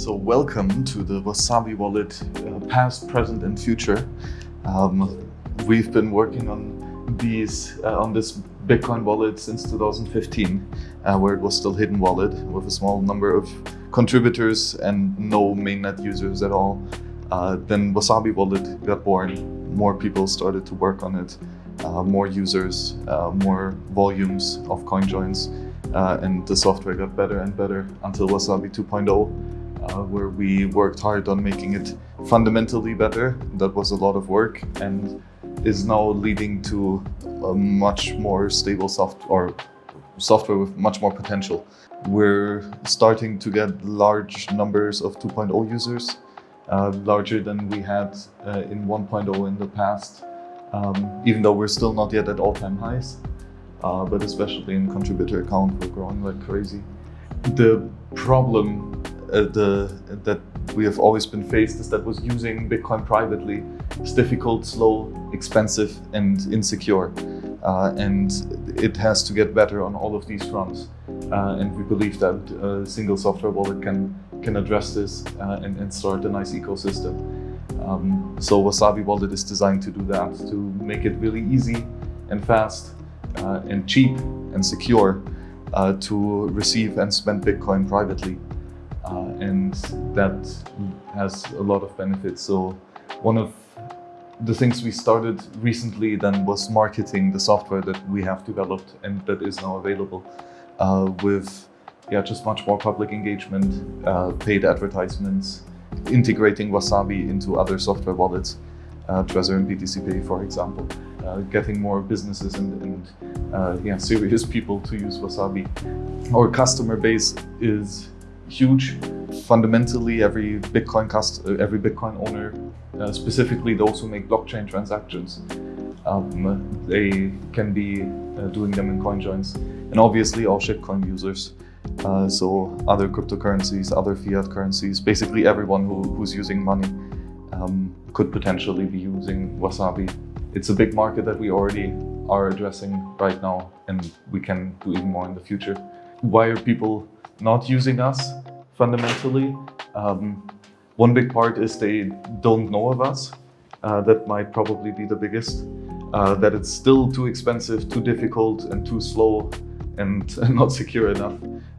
So welcome to the Wasabi wallet, uh, past, present and future. Um, we've been working on these uh, on this Bitcoin wallet since 2015, uh, where it was still hidden wallet with a small number of contributors and no mainnet users at all. Uh, then Wasabi wallet got born. More people started to work on it. Uh, more users, uh, more volumes of coin joins, uh, and the software got better and better until Wasabi 2.0 uh, where we worked hard on making it fundamentally better. That was a lot of work and is now leading to a much more stable soft or software with much more potential. We're starting to get large numbers of 2.0 users, uh, larger than we had uh, in 1.0 in the past, um, even though we're still not yet at all-time highs. Uh, but especially in contributor account, we're growing like crazy. The problem uh, the, that we have always been faced is that was using Bitcoin privately is difficult, slow, expensive, and insecure. Uh, and it has to get better on all of these fronts. Uh, and we believe that a single software wallet can can address this uh, and, and, start a nice ecosystem. Um, so Wasabi Wallet is designed to do that, to make it really easy and fast uh, and cheap and secure uh, to receive and spend Bitcoin privately. Uh, and that has a lot of benefits. So one of the things we started recently then was marketing the software that we have developed and that is now available uh, with yeah, just much more public engagement, uh, paid advertisements, integrating Wasabi into other software wallets, uh, Trezor and BTC Pay, for example, uh, getting more businesses and, and uh, yeah, serious people to use Wasabi. Our customer base is huge. Fundamentally, every Bitcoin cost, uh, every Bitcoin owner, uh, specifically those who make blockchain transactions, um, they can be uh, doing them in coin joins. And obviously all shitcoin users. Uh, so other cryptocurrencies, other fiat currencies, basically everyone who, who's using money um, could potentially be using Wasabi. It's a big market that we already are addressing right now and we can do even more in the future. Why are people not using us fundamentally. Um, one big part is they don't know of us. Uh, that might probably be the biggest. Uh, that it's still too expensive, too difficult and too slow and not secure enough.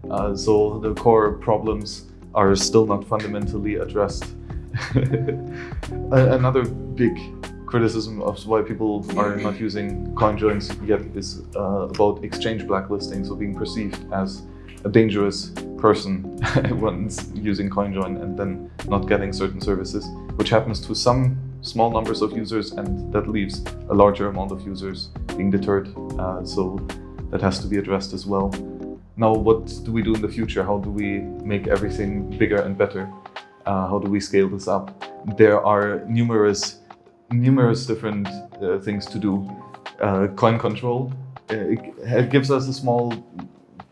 Uh, so the core problems are still not fundamentally addressed. Another big criticism of why people are not using CoinJoins yet is uh, about exchange blacklisting, so being perceived as a dangerous person once using CoinJoin and then not getting certain services, which happens to some small numbers of users and that leaves a larger amount of users being deterred. Uh, so that has to be addressed as well. Now, what do we do in the future? How do we make everything bigger and better? Uh, how do we scale this up? There are numerous, numerous different uh, things to do. Uh, coin control, uh, it gives us a small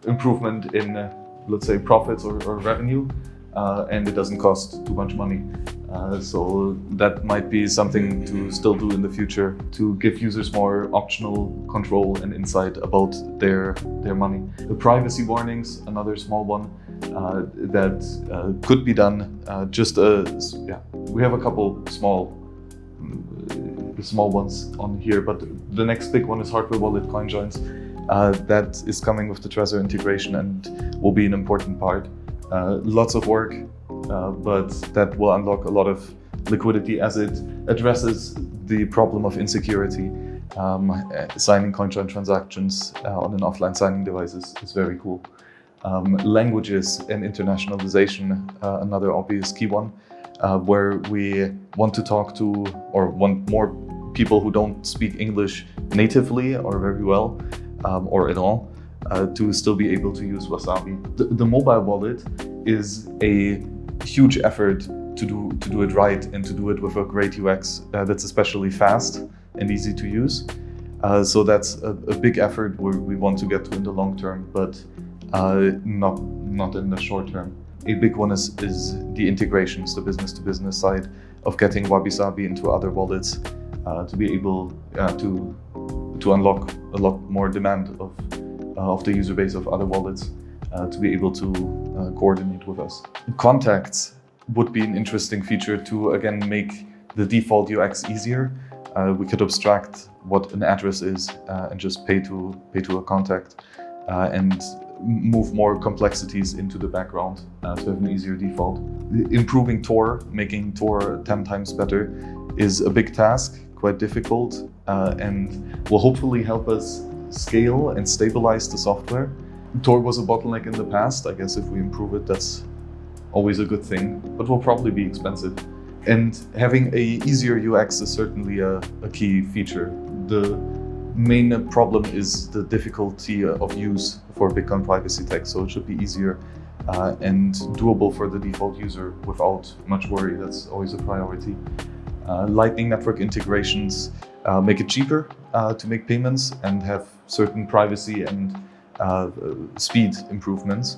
improvement in, uh, let's say, profits or, or revenue, uh, and it doesn't cost too much money. Uh, so that might be something to still do in the future to give users more optional control and insight about their their money. The privacy warnings, another small one uh, that uh, could be done. Uh, just as yeah, we have a couple small small ones on here, but the next big one is hardware wallet coin joins. Uh, that is coming with the Trezor integration and will be an important part. Uh, lots of work, uh, but that will unlock a lot of liquidity as it addresses the problem of insecurity. Um, signing CoinJoin transactions uh, on an offline signing device is, is very cool. Um, languages and internationalization, uh, another obvious key one, uh, where we want to talk to or want more people who don't speak English natively or very well um, or at all uh, to still be able to use Wasabi. The, the, mobile wallet is a huge effort to do, to do it right and to do it with a great UX uh, that's especially fast and easy to use. Uh, so that's a, a, big effort we want to get to in the long term, but uh, not, not in the short term. A big one is, is the integrations, the business-to-business -business side of getting Wabi-Sabi into other wallets uh, to be able uh, to to unlock a lot more demand of, uh, of the user base of other wallets uh, to be able to uh, coordinate with us. Contacts would be an interesting feature to again make the default UX easier. Uh, we could abstract what an address is uh, and just pay to pay to a contact and move more complexities into the background uh, to have an easier default. Improving Tor, making Tor 10 times better is a big task, quite difficult, uh, and will hopefully help us scale and stabilize the software. Tor was a bottleneck in the past. I guess if we improve it, that's always a good thing, but will probably be expensive. And having a easier UX is certainly a, a key feature. The main problem is the difficulty of use for Bitcoin privacy tech, so it should be easier uh, and doable for the default user without much worry. That's always a priority. Uh, Lightning Network integrations uh, make it cheaper uh, to make payments and have certain privacy and speed improvements.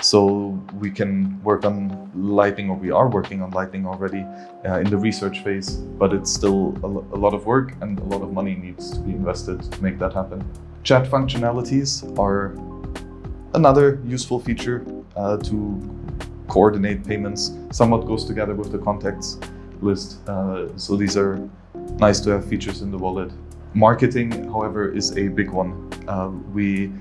So we can work on Lightning, or we are working on Lightning already uh, in the research phase, but it's still a, a lot of work and a lot of money needs to be invested to make that happen. Chat functionalities are another useful feature uh, to coordinate payments. Somewhat goes together with the contacts list. Uh, so these are nice to have features in the wallet. Marketing, however, is a big one. Uh, we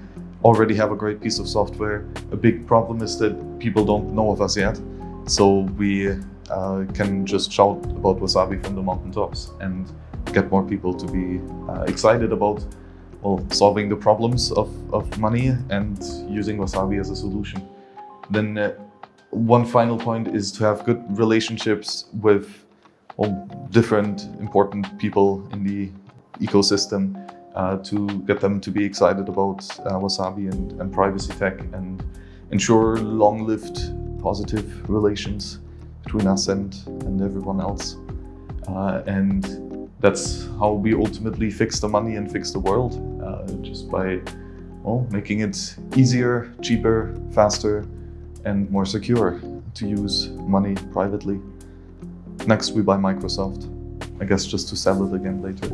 already have a great piece of software. A big problem is that people don't know of us yet. So we uh, can just shout about Wasabi from the mountaintops and get more people to be uh, excited about well, solving the problems of, of money and using Wasabi as a solution. Then uh, one final point is to have good relationships with well, different important people in the ecosystem uh, to get them to be excited about uh, Wasabi and, and privacy tech and ensure long-lived positive relations between us and, and everyone else. Uh, and that's how we ultimately fix the money and fix the world, uh, just by well, making it easier, cheaper, faster, and more secure to use money privately. Next, we buy Microsoft. I guess just to sell it again later.